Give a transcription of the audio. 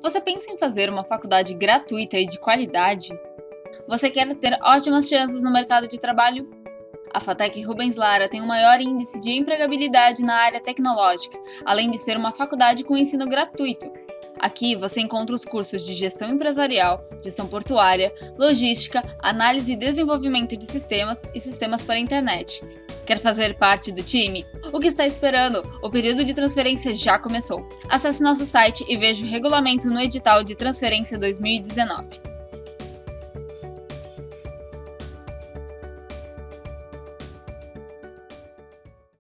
Você pensa em fazer uma faculdade gratuita e de qualidade? Você quer ter ótimas chances no mercado de trabalho? A FATEC Rubens Lara tem o maior índice de empregabilidade na área tecnológica, além de ser uma faculdade com ensino gratuito. Aqui você encontra os cursos de gestão empresarial, gestão portuária, logística, análise e desenvolvimento de sistemas e sistemas para a internet. Quer fazer parte do time? O que está esperando? O período de transferência já começou. Acesse nosso site e veja o regulamento no edital de transferência 2019.